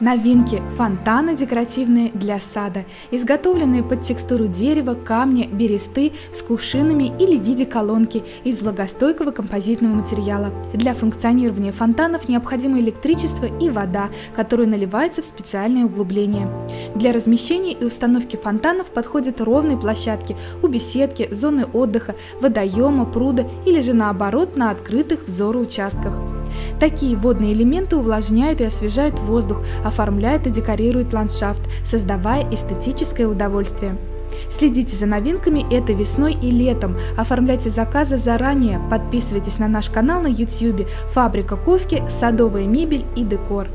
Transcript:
Новинки – фонтаны декоративные для сада, изготовленные под текстуру дерева, камня, бересты с кувшинами или в виде колонки из влагостойкого композитного материала. Для функционирования фонтанов необходимо электричество и вода, которые наливаются в специальные углубления. Для размещения и установки фонтанов подходят ровные площадки у беседки, зоны отдыха, водоема, пруда или же наоборот на открытых взору участках. Такие водные элементы увлажняют и освежают воздух, оформляют и декорируют ландшафт, создавая эстетическое удовольствие. Следите за новинками этой весной и летом, оформляйте заказы заранее, подписывайтесь на наш канал на YouTube «Фабрика кофе, садовая мебель и декор».